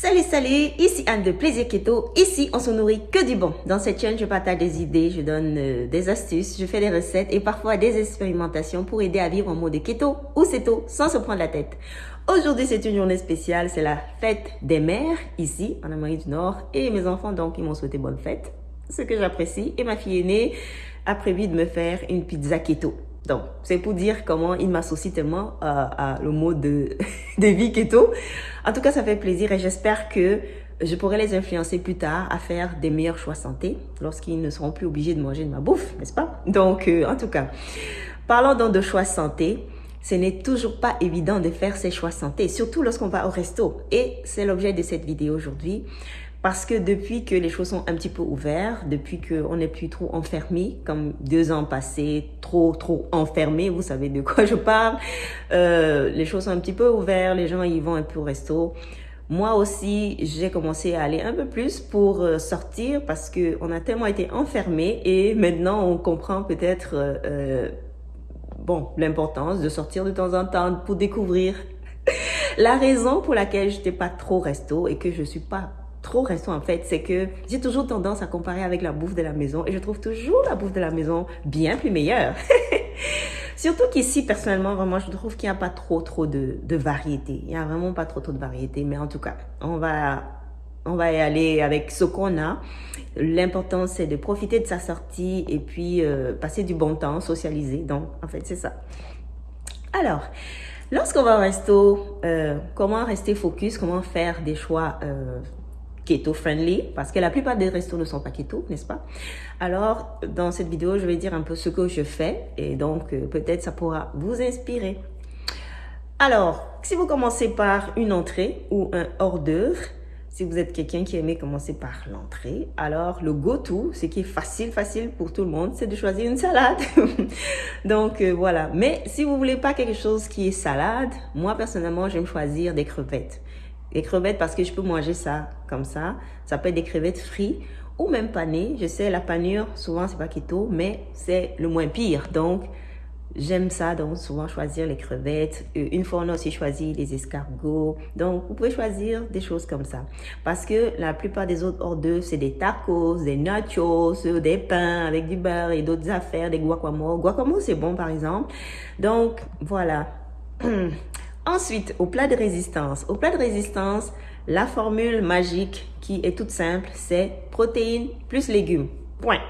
Salut, salut, ici Anne de Plaisir Keto. Ici, on se nourrit que du bon. Dans cette chaîne, je partage des idées, je donne euh, des astuces, je fais des recettes et parfois des expérimentations pour aider à vivre en mode keto ou ceto sans se prendre la tête. Aujourd'hui, c'est une journée spéciale, c'est la fête des mères ici en Amérique du Nord et mes enfants donc ils m'ont souhaité bonne fête, ce que j'apprécie et ma fille aînée a prévu de me faire une pizza keto. Donc, c'est pour dire comment il m'associe tellement à, le mot de, de vie keto. En tout cas, ça fait plaisir et j'espère que je pourrai les influencer plus tard à faire des meilleurs choix santé lorsqu'ils ne seront plus obligés de manger de ma bouffe, n'est-ce pas? Donc, euh, en tout cas, parlons donc de choix santé. Ce n'est toujours pas évident de faire ces choix santé, surtout lorsqu'on va au resto. Et c'est l'objet de cette vidéo aujourd'hui. Parce que depuis que les choses sont un petit peu ouvertes, depuis qu'on n'est plus trop enfermé, comme deux ans passés, trop, trop enfermé, vous savez de quoi je parle, euh, les choses sont un petit peu ouvertes, les gens y vont un peu au resto. Moi aussi, j'ai commencé à aller un peu plus pour euh, sortir parce que on a tellement été enfermé et maintenant on comprend peut-être euh, bon l'importance de sortir de temps en temps pour découvrir la raison pour laquelle j'étais pas trop resto et que je suis pas trop resto en fait, c'est que j'ai toujours tendance à comparer avec la bouffe de la maison et je trouve toujours la bouffe de la maison bien plus meilleure. Surtout qu'ici, personnellement, vraiment, je trouve qu'il n'y a pas trop, trop de, de variété. Il n'y a vraiment pas trop, trop de variété. Mais en tout cas, on va, on va y aller avec ce qu'on a. L'important, c'est de profiter de sa sortie et puis euh, passer du bon temps, socialiser. Donc, en fait, c'est ça. Alors, lorsqu'on va au resto, euh, comment rester focus, comment faire des choix euh, keto friendly parce que la plupart des restos ne sont pas keto, n'est-ce pas? Alors, dans cette vidéo, je vais dire un peu ce que je fais et donc euh, peut-être ça pourra vous inspirer. Alors, si vous commencez par une entrée ou un hors d'œuvre, si vous êtes quelqu'un qui aimait commencer par l'entrée, alors le go-to, ce qui est facile, facile pour tout le monde, c'est de choisir une salade. Donc euh, voilà. Mais si vous voulez pas quelque chose qui est salade, moi personnellement, j'aime choisir des crevettes. Des crevettes parce que je peux manger ça comme ça. Ça peut être des crevettes frites ou même panées. Je sais, la panure, souvent, c'est pas keto, mais c'est le moins pire. Donc, j'aime ça. Donc, souvent, choisir les crevettes. Euh, une fois, on a aussi choisi les escargots. Donc, vous pouvez choisir des choses comme ça. Parce que la plupart des autres hors d'œuvre, c'est des tacos, des nachos, des pains avec du beurre et d'autres affaires, des guacamole. Guacamole, c'est bon, par exemple. Donc, voilà. Ensuite, au plat de résistance. Au plat de résistance, la formule magique qui est toute simple, c'est protéines plus légumes. Point.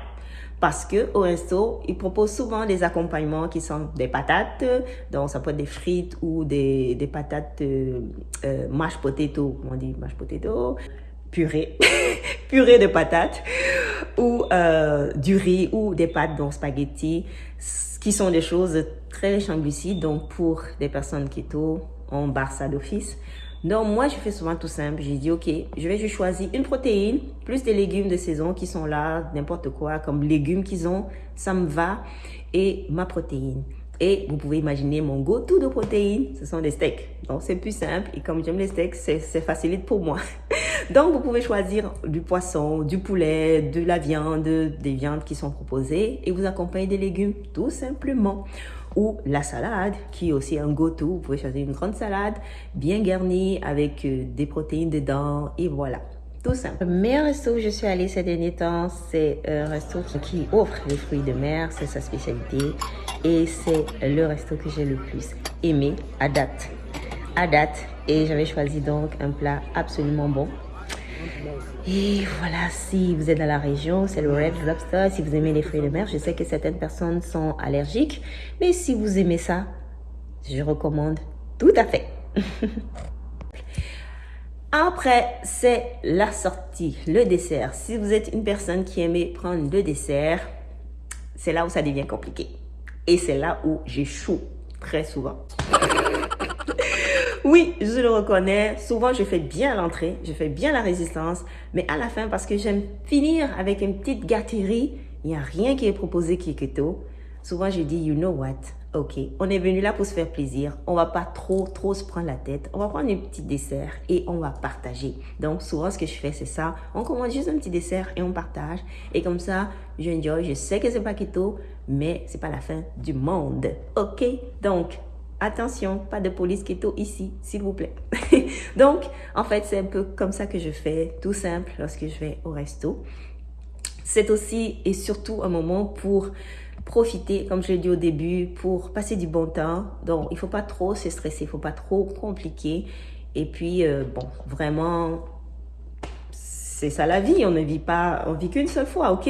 Parce que au resto, ils proposent souvent des accompagnements qui sont des patates, donc ça peut être des frites ou des, patates euh, euh mashed on dit mashed potato, purée, purée de patates, ou euh, du riz ou des pâtes, donc spaghetti, qui sont des choses très riches. Donc, pour des personnes keto, on barre ça d'office. Donc, moi, je fais souvent tout simple. J'ai dit, OK, je vais juste choisir une protéine, plus des légumes de saison qui sont là, n'importe quoi, comme légumes qu'ils ont, ça me va, et ma protéine. Et vous pouvez imaginer mon go-to de protéines, ce sont des steaks. Donc, c'est plus simple. Et comme j'aime les steaks, c'est facilite pour moi. Donc, vous pouvez choisir du poisson, du poulet, de la viande, des viandes qui sont proposées et vous accompagnez des légumes tout simplement. Ou la salade, qui est aussi un go-to. Vous pouvez choisir une grande salade bien garnie avec euh, des protéines dedans et voilà. Tout simple. Le meilleur resto où je suis allée ces derniers temps, c'est un resto qui offre les fruits de mer, c'est sa spécialité. Et c'est le resto que j'ai le plus aimé à date. À date. Et j'avais choisi donc un plat absolument bon et voilà, si vous êtes dans la région, c'est le Red Lobster. Si vous aimez les fruits de mer, je sais que certaines personnes sont allergiques. Mais si vous aimez ça, je recommande tout à fait. Après, c'est la sortie, le dessert. Si vous êtes une personne qui aimait prendre le dessert, c'est là où ça devient compliqué. Et c'est là où j'échoue très souvent. Oui, je le reconnais. Souvent, je fais bien l'entrée, je fais bien la résistance, mais à la fin, parce que j'aime finir avec une petite gâterie, il n'y a rien qui est proposé qui est keto. Souvent, je dis, you know what? Ok, on est venu là pour se faire plaisir. On va pas trop, trop se prendre la tête. On va prendre un petit dessert et on va partager. Donc, souvent, ce que je fais, c'est ça. On commande juste un petit dessert et on partage. Et comme ça, je. Je sais que c'est pas keto, mais c'est pas la fin du monde. Ok? Donc, Attention, pas de police keto ici, s'il vous plaît. Donc, en fait, c'est un peu comme ça que je fais, tout simple, lorsque je vais au resto. C'est aussi et surtout un moment pour profiter, comme je l'ai dit au début, pour passer du bon temps. Donc, il faut pas trop se stresser, il faut pas trop compliquer. Et puis, euh, bon, vraiment c'est ça la vie, on ne vit pas, on vit qu'une seule fois, ok?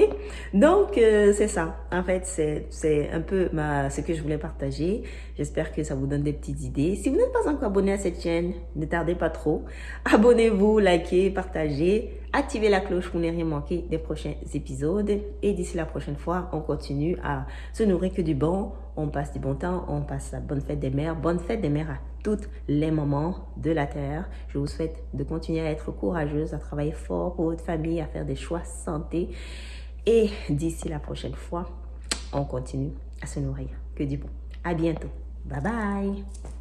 Donc, euh, c'est ça. En fait, c'est un peu ma, ce que je voulais partager. J'espère que ça vous donne des petites idées. Si vous n'êtes pas encore abonné à cette chaîne, ne tardez pas trop. Abonnez-vous, likez, partagez, activez la cloche pour ne rien manquer des prochains épisodes. Et d'ici la prochaine fois, on continue à se nourrir que du bon. On passe du bon temps, on passe la bonne fête des mères. Bonne fête des mères à tous les moments de la Terre. Je vous souhaite de continuer à être courageuse, à travailler fort pour votre famille, à faire des choix santé. Et d'ici la prochaine fois, on continue à se nourrir que du bon. À bientôt. Bye bye.